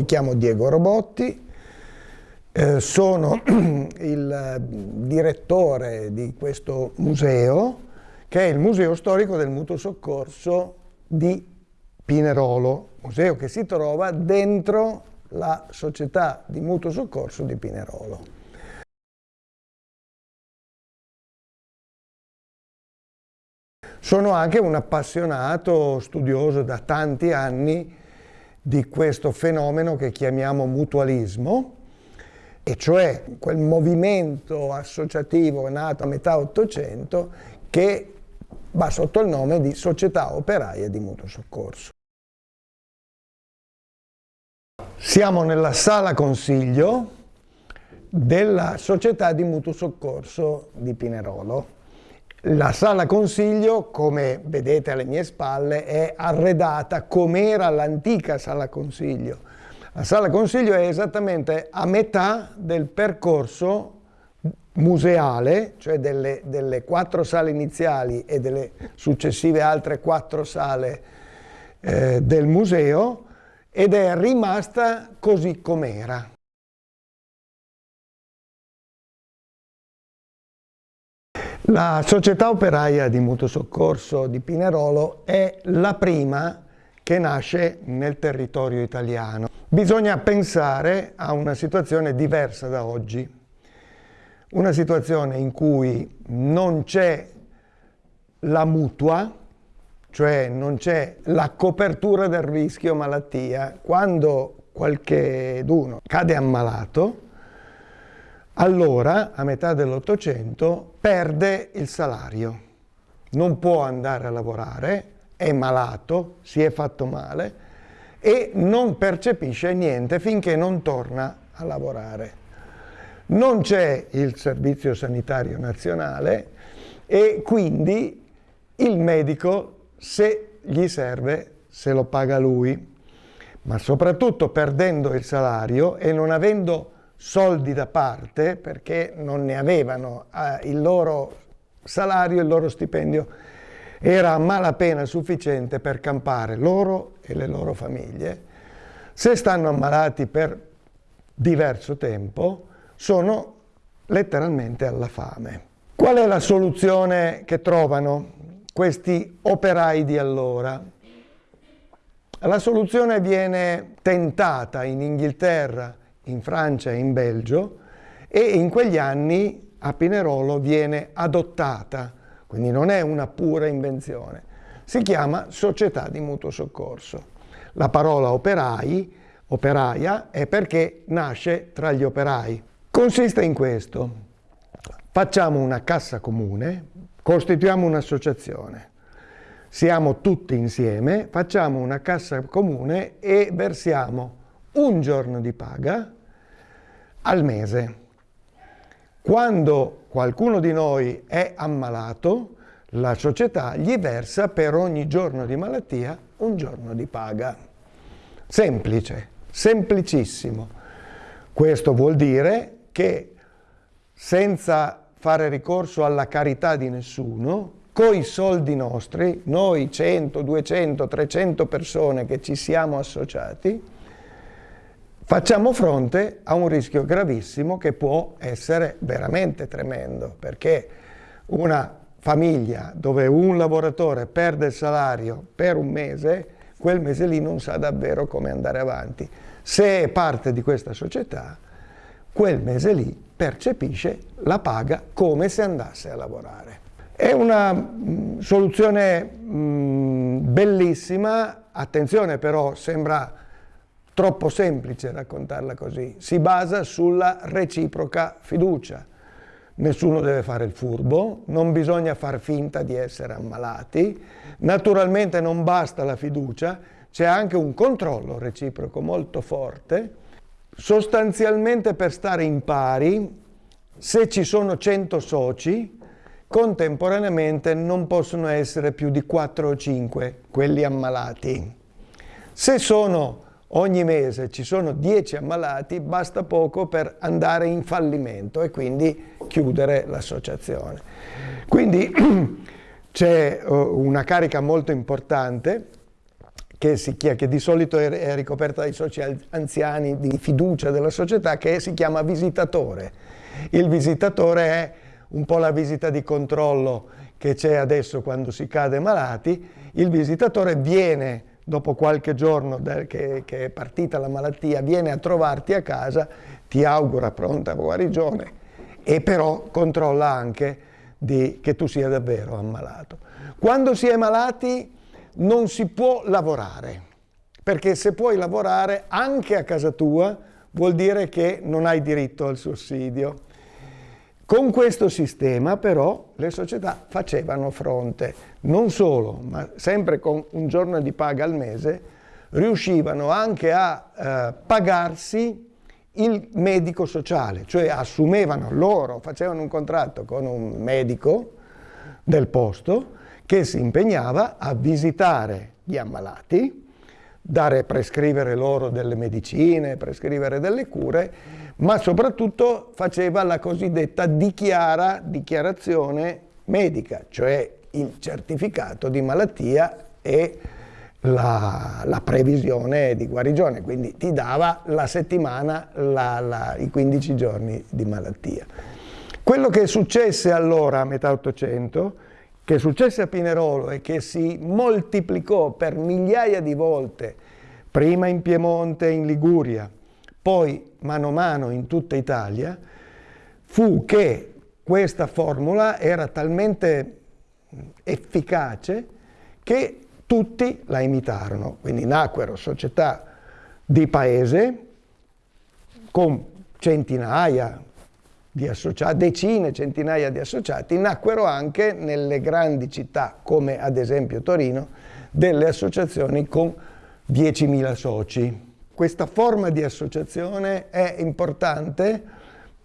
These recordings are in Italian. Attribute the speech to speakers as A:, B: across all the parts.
A: mi chiamo Diego Robotti, eh, sono il direttore di questo museo, che è il Museo Storico del Mutuo Soccorso di Pinerolo, museo che si trova dentro la società di mutuo soccorso di Pinerolo. Sono anche un appassionato studioso da tanti anni di questo fenomeno che chiamiamo mutualismo, e cioè quel movimento associativo nato a metà Ottocento che va sotto il nome di Società Operaia di Mutuo Soccorso. Siamo nella sala consiglio della Società di Mutuo Soccorso di Pinerolo. La sala consiglio, come vedete alle mie spalle, è arredata come era l'antica sala consiglio. La sala consiglio è esattamente a metà del percorso museale, cioè delle, delle quattro sale iniziali e delle successive altre quattro sale eh, del museo, ed è rimasta così com'era. La società operaia di mutuo soccorso di Pinerolo è la prima che nasce nel territorio italiano. Bisogna pensare a una situazione diversa da oggi, una situazione in cui non c'è la mutua, cioè non c'è la copertura del rischio malattia. Quando qualcheduno cade ammalato, allora, a metà dell'Ottocento, perde il salario. Non può andare a lavorare, è malato, si è fatto male e non percepisce niente finché non torna a lavorare. Non c'è il Servizio Sanitario Nazionale e quindi il medico se gli serve se lo paga lui, ma soprattutto perdendo il salario e non avendo soldi da parte perché non ne avevano eh, il loro salario, il loro stipendio era a malapena sufficiente per campare loro e le loro famiglie. Se stanno ammalati per diverso tempo sono letteralmente alla fame. Qual è la soluzione che trovano questi operai di allora? La soluzione viene tentata in Inghilterra in Francia e in Belgio e in quegli anni a Pinerolo viene adottata, quindi non è una pura invenzione, si chiama società di mutuo soccorso. La parola operai, operaia, è perché nasce tra gli operai. Consiste in questo, facciamo una cassa comune, costituiamo un'associazione, siamo tutti insieme, facciamo una cassa comune e versiamo un giorno di paga al mese. Quando qualcuno di noi è ammalato, la società gli versa per ogni giorno di malattia un giorno di paga. Semplice, semplicissimo. Questo vuol dire che senza fare ricorso alla carità di nessuno, coi soldi nostri, noi 100, 200, 300 persone che ci siamo associati, facciamo fronte a un rischio gravissimo che può essere veramente tremendo, perché una famiglia dove un lavoratore perde il salario per un mese, quel mese lì non sa davvero come andare avanti. Se è parte di questa società, quel mese lì percepisce la paga come se andasse a lavorare. È una mh, mm, soluzione mh, mm, bellissima, attenzione però sembra troppo semplice raccontarla così, si basa sulla reciproca fiducia. Nessuno deve fare il furbo, non bisogna far finta di essere ammalati, naturalmente non basta la fiducia, c'è anche un controllo reciproco molto forte. Sostanzialmente per stare in pari, se ci sono 100 soci, contemporaneamente non possono essere più di 4 o 5 quelli ammalati. Se sono ogni mese ci sono 10 ammalati, basta poco per andare in fallimento e quindi chiudere l'associazione. Quindi c'è uh, una carica molto importante che, si, che di solito è ricoperta dai soci anziani di fiducia della società, che si chiama visitatore. Il visitatore è un po' la visita di controllo che c'è adesso quando si cade malati. Il visitatore viene dopo qualche giorno che, che, è partita la malattia, viene a trovarti a casa, ti augura pronta guarigione e però controlla anche di, che tu sia davvero ammalato. Quando si è malati non si può lavorare, perché se puoi lavorare anche a casa tua vuol dire che non hai diritto al sussidio. Con questo sistema però le società facevano fronte, non solo, ma sempre con un giorno di paga al mese, riuscivano anche a eh, pagarsi il medico sociale, cioè assumevano loro, facevano un contratto con un medico del posto che si impegnava a visitare gli ammalati, dare, prescrivere loro delle medicine, prescrivere delle cure, ma soprattutto faceva la cosiddetta dichiara, dichiarazione medica, cioè il certificato di malattia e la, la, previsione di guarigione, quindi ti dava la settimana, la, la, i 15 giorni di malattia. Quello che successe allora a metà Ottocento che successe a Pinerolo e che si moltiplicò per migliaia di volte, prima in Piemonte e in Liguria, poi mano a mano in tutta Italia, fu che questa formula era talmente efficace che tutti la imitarono. Quindi nacquero società di paese con centinaia, di associati, decine, centinaia di associati, nacquero anche nelle grandi città, come ad esempio Torino, delle associazioni con 10.000 soci. Questa forma di associazione è importante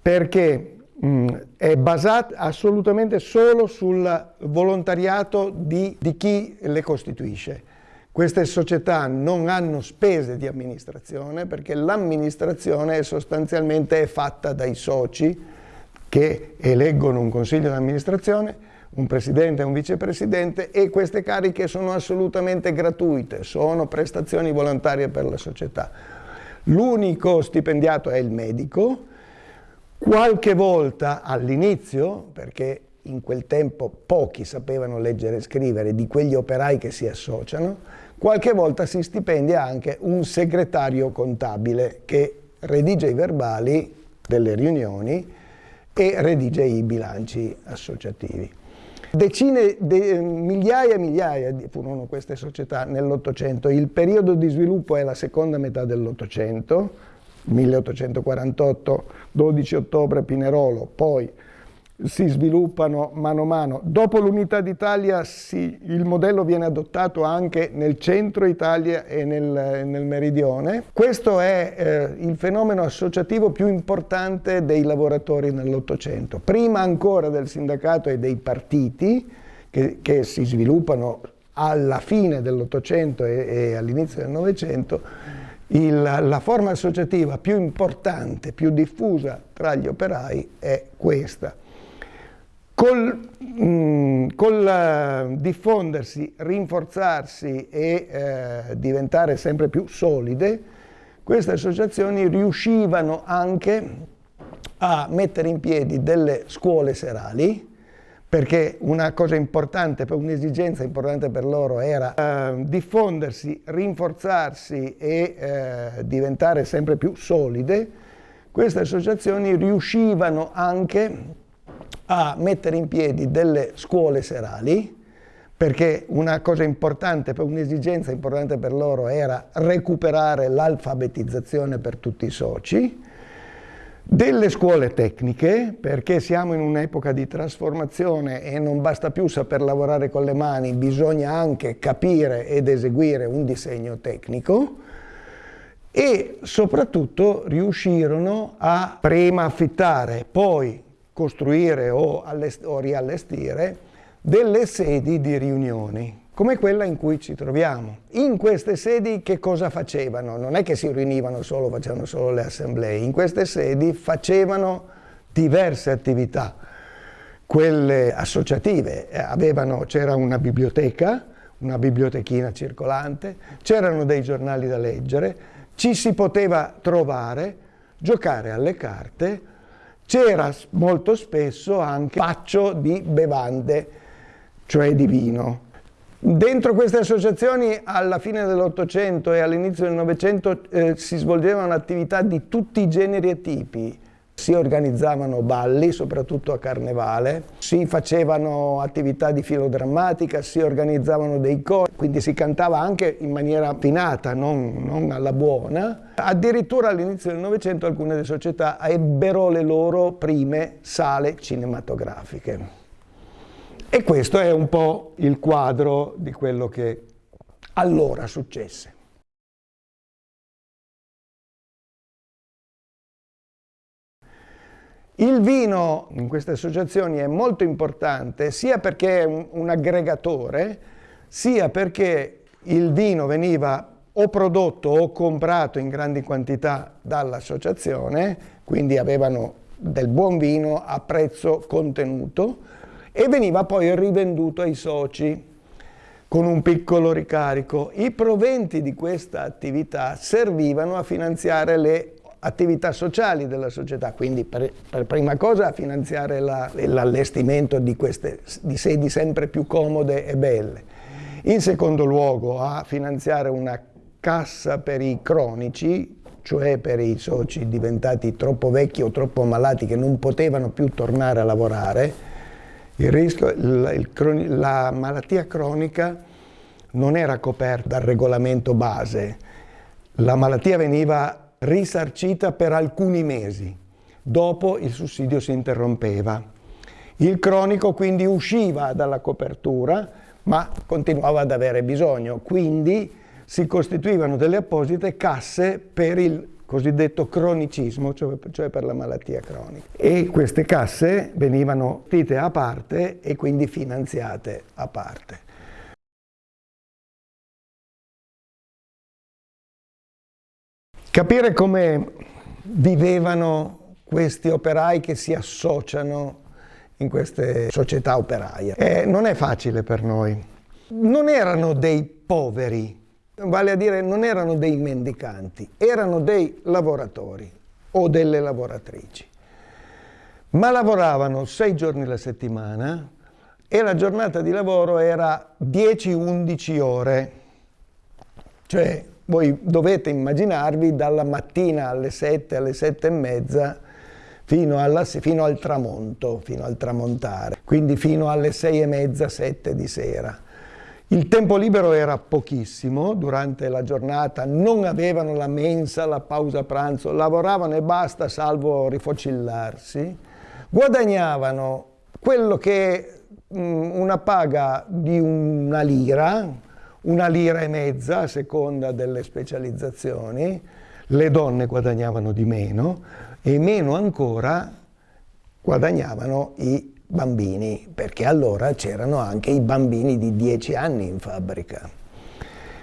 A: perché mh, è basata assolutamente solo sul volontariato di, di chi le costituisce. Queste società non hanno spese di amministrazione perché l'amministrazione sostanzialmente è fatta dai soci che eleggono un consiglio di amministrazione, un presidente e un vicepresidente e queste cariche sono assolutamente gratuite, sono prestazioni volontarie per la società. L'unico stipendiato è il medico, qualche volta all'inizio, perché in quel tempo pochi sapevano leggere e scrivere di quegli operai che si associano, qualche volta si stipendia anche un segretario contabile che redige i verbali delle riunioni e redige i bilanci associativi. Decine, de, migliaia e migliaia furono queste società nell'Ottocento. Il periodo di sviluppo è la seconda metà dell'Ottocento, 1848, 12 ottobre Pinerolo, poi si sviluppano mano a mano. Dopo l'unità d'Italia il modello viene adottato anche nel centro Italia e nel, nel meridione. Questo è eh, il fenomeno associativo più importante dei lavoratori nell'Ottocento. Prima ancora del sindacato e dei partiti che, che si sviluppano alla fine dell'Ottocento e, e all'inizio del Novecento, il, la forma associativa più importante, più diffusa tra gli operai è questa. Col, mh, mm, col uh, diffondersi, rinforzarsi e uh, diventare sempre più solide, queste associazioni riuscivano anche a mettere in piedi delle scuole serali, perché una cosa importante, un'esigenza importante per loro era uh, diffondersi, rinforzarsi e diventare sempre più solide, queste associazioni riuscivano anche a mettere in piedi delle scuole serali, perché una cosa importante, un'esigenza importante per loro era recuperare l'alfabetizzazione per tutti i soci, delle scuole tecniche, perché siamo in un'epoca di trasformazione e non basta più saper lavorare con le mani, bisogna anche capire ed eseguire un disegno tecnico, e soprattutto riuscirono a prima affittare, poi costruire o, o riallestire delle sedi di riunioni come quella in cui ci troviamo. In queste sedi che cosa facevano? Non è che si riunivano solo, facevano solo le assemblee, in queste sedi facevano diverse attività, quelle associative, c'era una biblioteca, una bibliotechina circolante, c'erano dei giornali da leggere, ci si poteva trovare, giocare alle carte, c'era molto spesso anche paccio di bevande, cioè di vino. Dentro queste associazioni alla fine dell'Ottocento e all'inizio del Novecento eh, si svolgevano attività di tutti i generi e tipi. Si organizzavano balli, soprattutto a Carnevale, si facevano attività di filodrammatica, si organizzavano dei cori, quindi si cantava anche in maniera affinata, non, non alla buona. Addirittura all'inizio del Novecento alcune delle società ebbero le loro prime sale cinematografiche. E questo è un po' il quadro di quello che allora successe. Il vino in queste associazioni è molto importante sia perché è un, un aggregatore, sia perché il vino veniva o prodotto o comprato in grandi quantità dall'associazione, quindi avevano del buon vino a prezzo contenuto, e veniva poi rivenduto ai soci con un piccolo ricarico. I proventi di questa attività servivano a finanziare le attività sociali della società, quindi per, per prima cosa finanziare l'allestimento di, di sedi sempre più comode e belle. In secondo luogo a finanziare una cassa per i cronici, cioè per i soci diventati troppo vecchi o troppo malati che non potevano più tornare a lavorare, il rischio, la, il, la malattia cronica non era coperta dal regolamento base, la malattia veniva risarcita per alcuni mesi, dopo il sussidio si interrompeva. Il cronico quindi usciva dalla copertura, ma continuava ad avere bisogno, quindi si costituivano delle apposite casse per il cosiddetto cronicismo, cioè, cioè, per la malattia cronica. E queste casse venivano gestite a parte e quindi finanziate a parte. Capire come vivevano questi operai che si associano in queste società operaie. Eh, non è facile per noi. Non erano dei poveri, vale a dire non erano dei mendicanti, erano dei lavoratori o delle lavoratrici, ma lavoravano sei giorni alla settimana e la giornata di lavoro era 10-11 ore, cioè voi dovete immaginarvi dalla mattina alle 7, alle 7 e mezza fino, alla, fino al tramonto, fino al tramontare, quindi fino alle 6 e mezza, 7 di sera. Il tempo libero era pochissimo durante la giornata, non avevano la mensa, la pausa pranzo, lavoravano e basta salvo rifocillarsi, guadagnavano quello che è mm, una paga di una lira, una lira e mezza a seconda delle specializzazioni, le donne guadagnavano di meno e meno ancora guadagnavano i bambini, perché allora c'erano anche i bambini di 10 anni in fabbrica.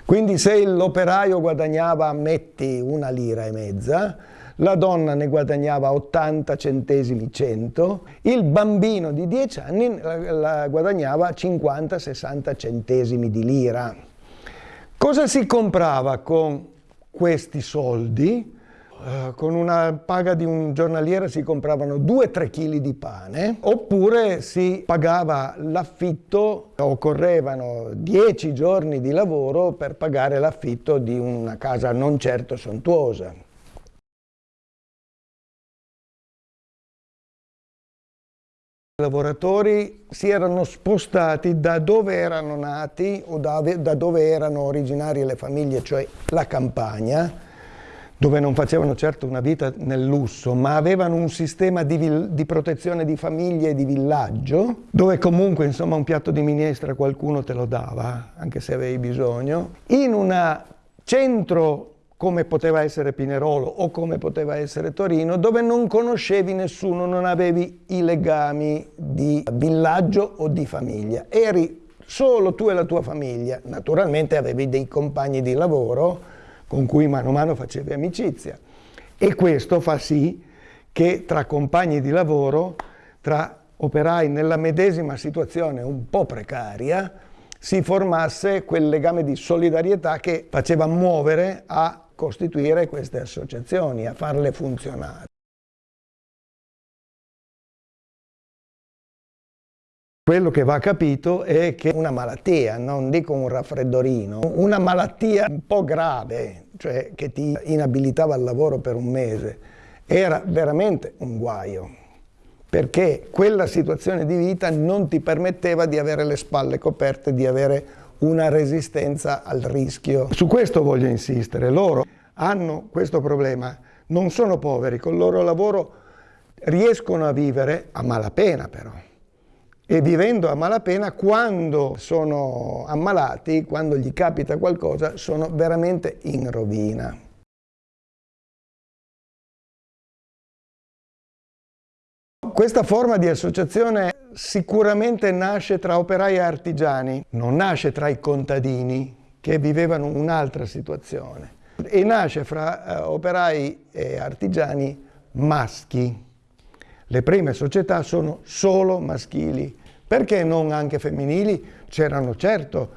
A: Quindi se l'operaio guadagnava, metti, una lira e mezza, la donna ne guadagnava 80 centesimi 100, il bambino di 10 anni guadagnava 50-60 centesimi di lira. Cosa si comprava con questi soldi? Eh, con una paga di un giornaliere si compravano 2-3 kg di pane, oppure si pagava l'affitto, occorrevano 10 giorni di lavoro per pagare l'affitto di una casa non certo sontuosa. Lavoratori si erano spostati da dove erano nati o da, da dove erano originarie le famiglie, cioè la campagna, dove non facevano certo una vita nel lusso, ma avevano un sistema di, di, protezione di famiglie e di villaggio, dove comunque insomma un piatto di minestra qualcuno te lo dava, anche se avevi bisogno, in un centro come poteva essere Pinerolo o come poteva essere Torino, dove non conoscevi nessuno, non avevi i legami di villaggio o di famiglia. Eri solo tu e la tua famiglia, naturalmente avevi dei compagni di lavoro, con cui mano a mano facevi amicizia. E questo fa sì che tra compagni di lavoro, tra operai nella medesima situazione un po' precaria, si formasse quel legame di solidarietà che faceva muovere a costituire queste associazioni, a farle funzionare. Quello che va capito è che una malattia, non dico un raffreddorino, una malattia un po' grave, cioè che ti inabilitava al lavoro per un mese, era veramente un guaio, perché quella situazione di vita non ti permetteva di avere le spalle coperte, di avere una resistenza al rischio. Su questo voglio insistere, loro hanno questo problema, non sono poveri, col loro lavoro riescono a vivere a malapena però e vivendo a malapena quando sono ammalati, quando gli capita qualcosa, sono veramente in rovina. Questa forma di associazione sicuramente nasce tra operai e artigiani, non nasce tra i contadini che vivevano un'altra situazione e nasce fra eh, operai e artigiani maschi. Le prime società sono solo maschili perché non anche femminili? C'erano certo,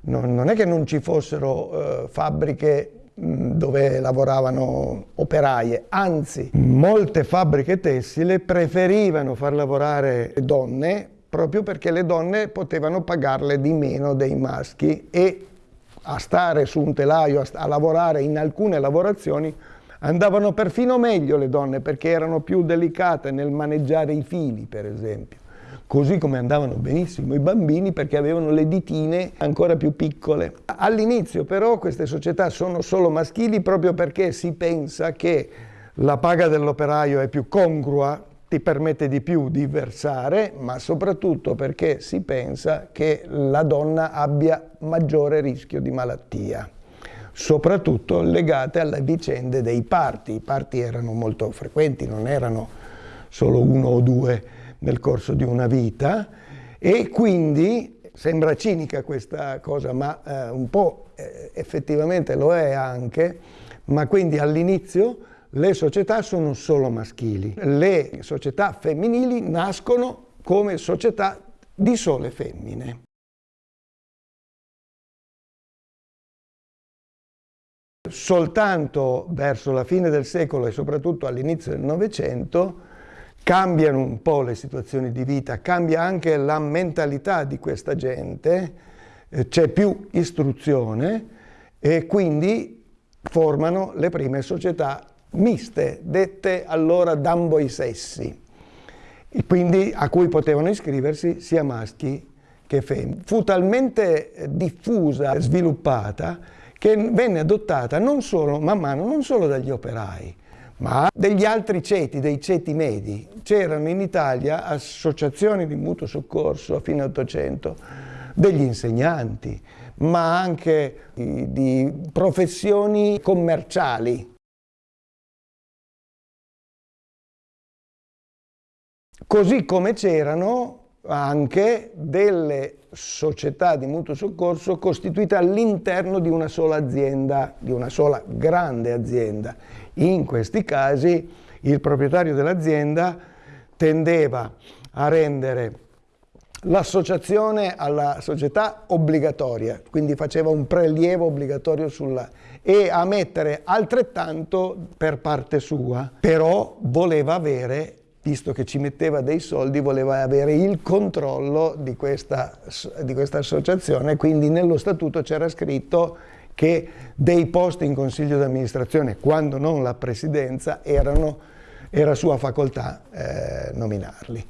A: non, è che non ci fossero eh, fabbriche dove lavoravano operaie, anzi molte fabbriche tessile preferivano far lavorare donne proprio perché le donne potevano pagarle di meno dei maschi e a stare su un telaio, a, a lavorare in alcune lavorazioni andavano perfino meglio le donne perché erano più delicate nel maneggiare i fili per esempio così come andavano benissimo i bambini perché avevano le ditine ancora più piccole. All'inizio però queste società sono solo maschili proprio perché si pensa che la paga dell'operaio è più congrua, ti permette di più di versare, ma soprattutto perché si pensa che la donna abbia maggiore rischio di malattia soprattutto legate alle vicende dei parti. I parti erano molto frequenti, non erano solo uno o due nel corso di una vita e quindi sembra cinica questa cosa, ma eh, un po' eh, effettivamente lo è anche, ma quindi all'inizio le società sono solo maschili, le società femminili nascono come società di sole femmine. Soltanto verso la fine del secolo e soprattutto all'inizio del Novecento cambiano un po' le situazioni di vita, cambia anche la mentalità di questa gente, eh, c'è più istruzione e quindi formano le prime società miste, dette allora d'ambo i sessi, quindi a cui potevano iscriversi sia maschi che femmine. Fu talmente eh, diffusa sviluppata che venne adottata non solo, man mano, non solo dagli operai, ma degli altri ceti, dei ceti medi. C'erano in Italia associazioni di mutuo soccorso a fine Ottocento, degli insegnanti, ma anche di professioni commerciali. Così come c'erano anche delle società di mutuo soccorso costituite all'interno di una sola azienda, di una sola grande azienda. In questi casi il proprietario dell'azienda tendeva a rendere l'associazione alla società obbligatoria, quindi faceva un prelievo obbligatorio sulla e a mettere altrettanto per parte sua, però voleva avere visto che ci metteva dei soldi, voleva avere il controllo di questa, di questa associazione, quindi nello statuto c'era scritto che dei posti in consiglio d'amministrazione, quando non la presidenza, erano, era sua facoltà eh, nominarli.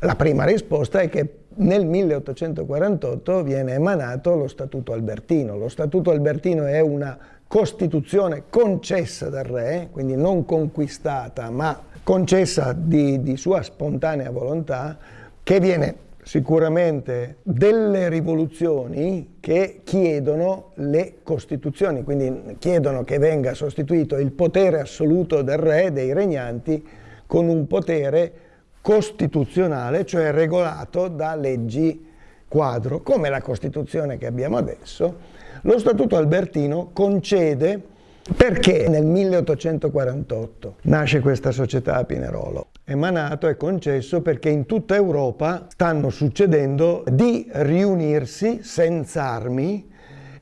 A: La prima risposta è che nel 1848 viene emanato lo Statuto Albertino. Lo Statuto Albertino è una Costituzione concessa dal re, quindi non conquistata, ma concessa di, di sua spontanea volontà, che viene sicuramente delle rivoluzioni che chiedono le costituzioni, quindi chiedono che venga sostituito il potere assoluto del re, dei regnanti, con un potere costituzionale, cioè regolato da leggi quadro, come la Costituzione che abbiamo adesso, lo Statuto Albertino concede perché nel 1848 nasce questa società a Pinerolo. emanato e concesso perché in tutta Europa stanno succedendo di riunirsi senza armi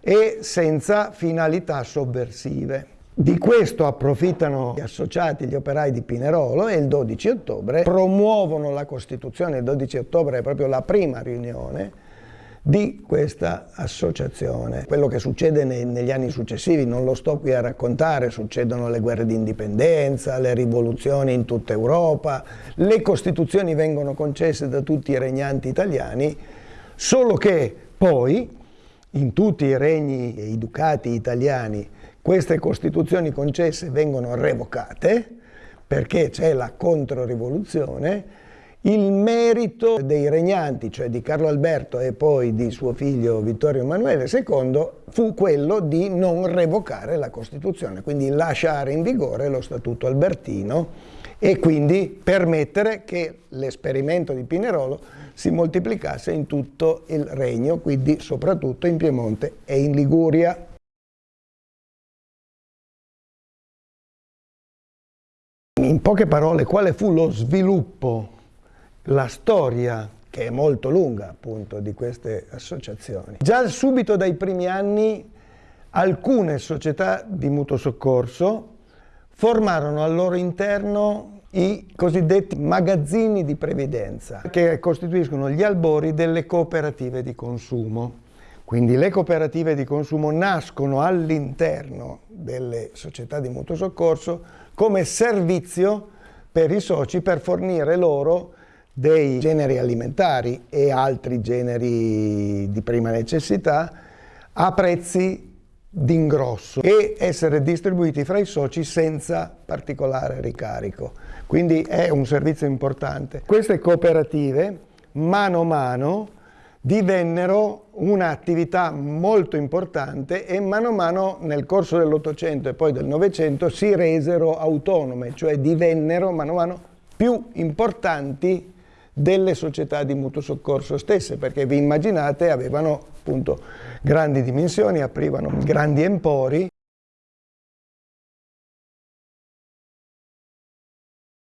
A: e senza finalità sovversive. Di questo approfittano gli associati, gli operai di Pinerolo e il 12 ottobre promuovono la Costituzione. Il 12 ottobre è proprio la prima riunione di questa associazione. Quello che succede negli anni successivi non lo sto qui a raccontare, succedono le guerre di indipendenza, le rivoluzioni in tutta Europa, le costituzioni vengono concesse da tutti i regnanti italiani, solo che poi in tutti i regni e i ducati italiani queste costituzioni concesse vengono revocate perché c'è la controrivoluzione il merito dei regnanti, cioè di Carlo Alberto e poi di suo figlio Vittorio Emanuele II, fu quello di non revocare la Costituzione, quindi lasciare in vigore lo Statuto Albertino e quindi permettere che l'esperimento di Pinerolo si moltiplicasse in tutto il regno, quindi soprattutto in Piemonte e in Liguria. In poche parole, quale fu lo sviluppo la storia, che è molto lunga appunto, di queste associazioni. Già subito dai primi anni alcune società di mutuo soccorso formarono al loro interno i cosiddetti magazzini di previdenza, che costituiscono gli albori delle cooperative di consumo. Quindi le cooperative di consumo nascono all'interno delle società di mutuo soccorso come servizio per i soci per fornire loro dei generi alimentari e altri generi di prima necessità a prezzi d'ingrosso e essere distribuiti fra i soci senza particolare ricarico. Quindi è un servizio importante. Queste cooperative mano a mano divennero un'attività molto importante e mano a mano nel corso dell'Ottocento e poi del Novecento si resero autonome, cioè divennero mano a mano più importanti delle società di mutuo soccorso stesse, perché vi immaginate avevano appunto grandi dimensioni, aprivano grandi empori.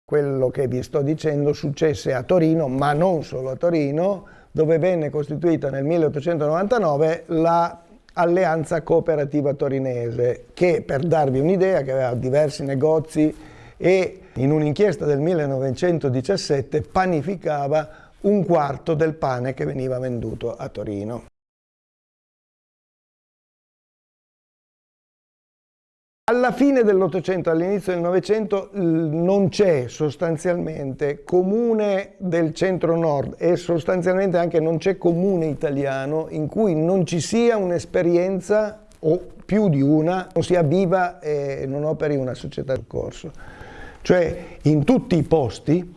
A: Quello che vi sto dicendo successe a Torino, ma non solo a Torino, dove venne costituita nel 1899 la Cooperativa Torinese, che per darvi un'idea, che aveva diversi negozi e in un'inchiesta del 1917 panificava un quarto del pane che veniva venduto a Torino. Alla fine dell'Ottocento, all'inizio del Novecento, non c'è sostanzialmente comune del centro-nord e sostanzialmente anche non c'è comune italiano in cui non ci sia un'esperienza o più di una, non sia viva e non operi una società di corso. Cioè in tutti i posti,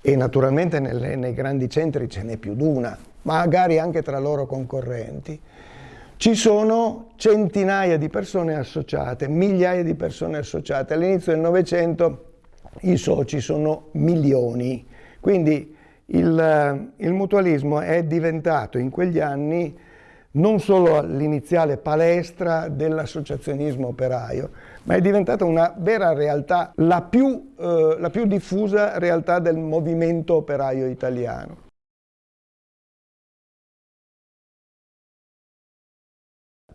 A: e naturalmente nelle, nei grandi centri ce n'è più di una, magari anche tra loro concorrenti, ci sono centinaia di persone associate, migliaia di persone associate. All'inizio del Novecento i soci sono milioni, quindi il, il mutualismo è diventato in quegli anni non solo l'iniziale palestra dell'associazionismo operaio, ma è diventata una vera realtà, la più, eh, la più diffusa realtà del movimento operaio italiano.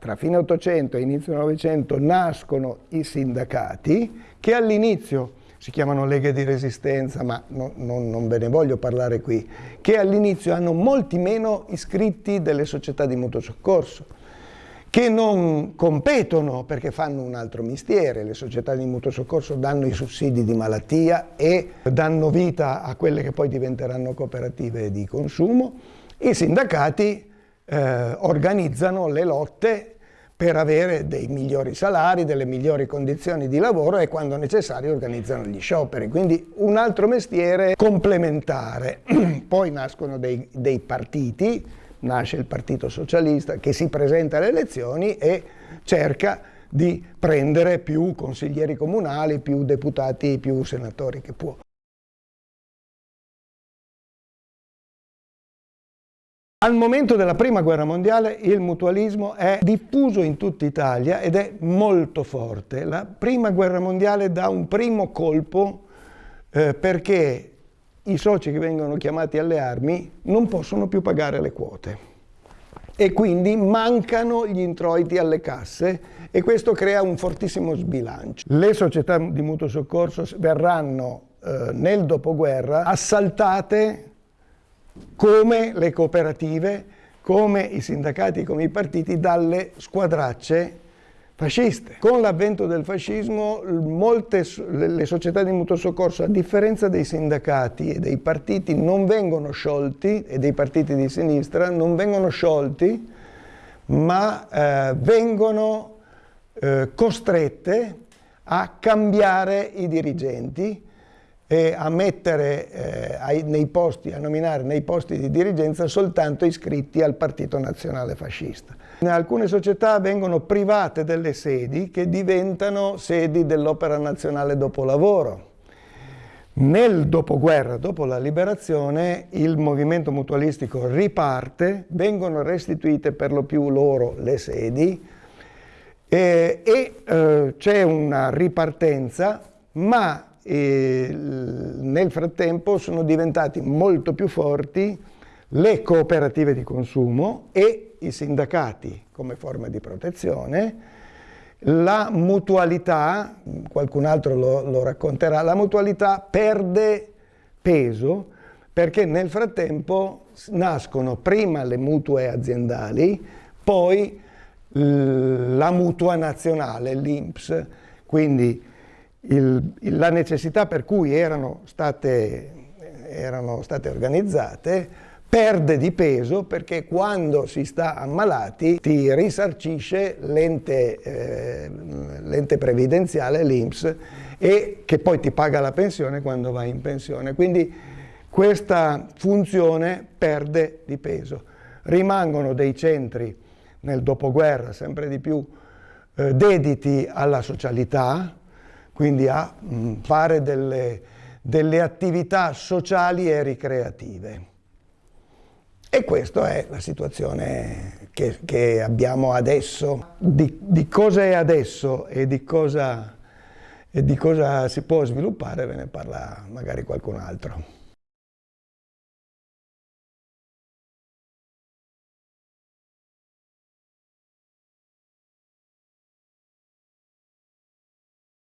A: Tra fine 800 e inizio 900 nascono i sindacati che all'inizio si chiamano leghe di resistenza, ma no, non, non ve ne voglio parlare qui, che all'inizio hanno molti meno iscritti delle società di mutuo soccorso, che non competono perché fanno un altro mestiere, le società di mutuo soccorso danno i sussidi di malattia e danno vita a quelle che poi diventeranno cooperative di consumo, i sindacati eh, organizzano le lotte per avere dei migliori salari, delle migliori condizioni di lavoro e quando necessario organizzano gli scioperi. Quindi un altro mestiere complementare. Poi nascono dei, dei partiti, nasce il Partito Socialista che si presenta alle elezioni e cerca di prendere più consiglieri comunali, più deputati, più senatori che può. Al momento della prima guerra mondiale il mutualismo è diffuso in tutta Italia ed è molto forte. La prima guerra mondiale dà un primo colpo eh, perché i soci che vengono chiamati alle armi non possono più pagare le quote e quindi mancano gli introiti alle casse e questo crea un fortissimo sbilancio. Le società di mutuo soccorso verranno eh, nel dopoguerra assaltate come le cooperative, come i sindacati, come i partiti dalle squadracce fasciste. Con l'avvento del fascismo molte le società di mutuo soccorso, a differenza dei sindacati e dei partiti, non vengono sciolti, e dei partiti di sinistra, non vengono sciolti, ma eh, vengono eh, costrette a cambiare i dirigenti e a mettere eh, ai, nei posti, a nominare nei posti di dirigenza soltanto iscritti al Partito Nazionale Fascista. Alcune società vengono private delle sedi che diventano sedi dell'Opera Nazionale Dopolavoro. Nel dopoguerra, dopo la liberazione, il movimento mutualistico riparte, vengono restituite per lo più loro le sedi eh, e eh, c'è una ripartenza, ma e nel frattempo sono diventati molto più forti le cooperative di consumo e i sindacati come forma di protezione, la mutualità, qualcun altro lo, lo racconterà, la mutualità perde peso perché nel frattempo nascono prima le mutue aziendali, poi la mutua nazionale, l'INPS, quindi il, la necessità per cui erano state, erano state organizzate perde di peso perché quando si sta ammalati ti risarcisce l'ente eh, previdenziale, l'INPS, e che poi ti paga la pensione quando vai in pensione. Quindi questa funzione perde di peso. Rimangono dei centri nel dopoguerra sempre di più eh, dediti alla socialità, quindi a mm, fare delle, delle attività sociali e ricreative. E questa è la situazione che, che abbiamo adesso. Di, di, cosa è adesso e di cosa, e di cosa si può sviluppare ve ne parla magari qualcun altro.